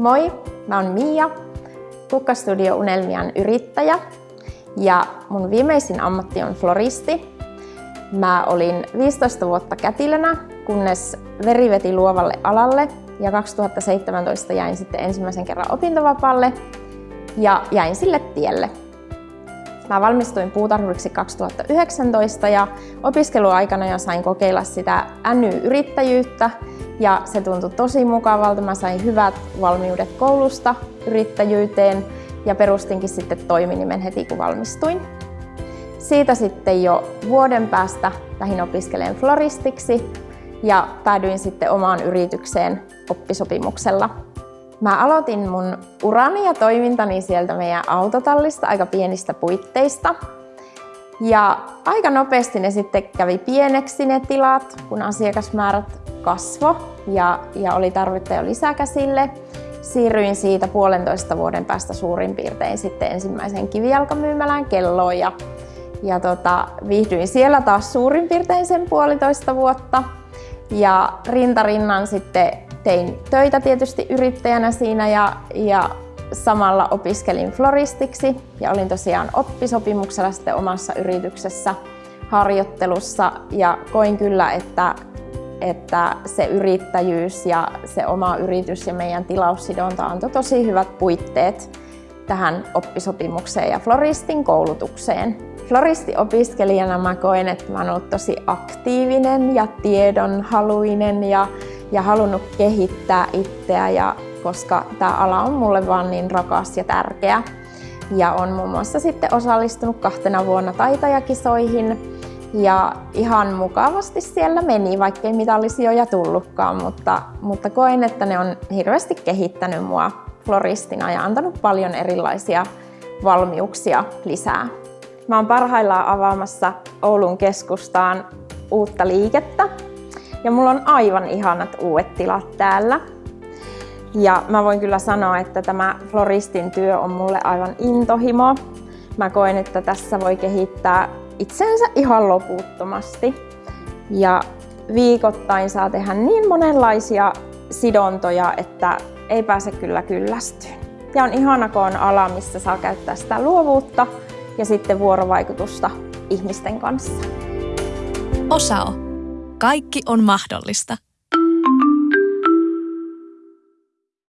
Moi, mä oon Mia, Kukkastudio Unelmian yrittäjä ja mun viimeisin ammatti on floristi. Mä olin 15 vuotta kätilönä, kunnes veri veti luovalle alalle ja 2017 jäin sitten ensimmäisen kerran opintovapaalle ja jäin sille tielle. Mä valmistuin puutarhuriksi 2019 ja opiskeluaikana jo sain kokeilla sitä NY-yrittäjyyttä ja se tuntui tosi mukavalta. Mä sain hyvät valmiudet koulusta yrittäjyyteen ja perustinkin sitten toiminimen heti kun valmistuin. Siitä sitten jo vuoden päästä lähdin opiskelemaan floristiksi ja päädyin sitten omaan yritykseen oppisopimuksella. Mä aloitin mun urani ja toimintani sieltä meidän autotallista aika pienistä puitteista. Ja aika nopeasti ne sitten kävi pieneksi ne tilat, kun asiakasmäärät kasvo ja, ja oli tarvetta jo lisäkäsille. Siirryin siitä puolentoista vuoden päästä suurin piirtein sitten ensimmäisen kivijalkamyymälään kelloon ja, ja tota, viihdyin siellä taas suurin piirtein sen puolitoista vuotta. Ja rintarinnan sitten tein töitä tietysti yrittäjänä siinä ja, ja samalla opiskelin floristiksi ja olin tosiaan oppisopimuksella sitten omassa yrityksessä harjoittelussa ja koin kyllä, että, että se yrittäjyys ja se oma yritys ja meidän tilaussidonta antoi tosi hyvät puitteet tähän oppisopimukseen ja floristin koulutukseen. Floristiopiskelijana mä koen, että mä oon ollut tosi aktiivinen ja tiedonhaluinen ja, ja halunnut kehittää itseä, ja, koska tämä ala on mulle vaan niin rakas ja tärkeä. Ja on muun muassa sitten osallistunut kahtena vuonna taitajakisoihin ja ihan mukavasti siellä meni, vaikkei ja tullutkaan, mutta, mutta koen, että ne on hirveästi kehittänyt mua floristina ja antanut paljon erilaisia valmiuksia lisää. Mä oon parhaillaan avaamassa Oulun keskustaan uutta liikettä ja mulla on aivan ihanat uudet tilat täällä. Ja mä voin kyllä sanoa, että tämä floristin työ on mulle aivan intohimo. Mä koen, että tässä voi kehittää itsensä ihan loputtomasti. Ja viikoittain saa tehdä niin monenlaisia sidontoja, että ei pääse kyllä kyllästyyn. Ja on ihana, kun on ala, missä saa käyttää sitä luovuutta ja sitten vuorovaikutusta ihmisten kanssa. Osao. Kaikki on mahdollista.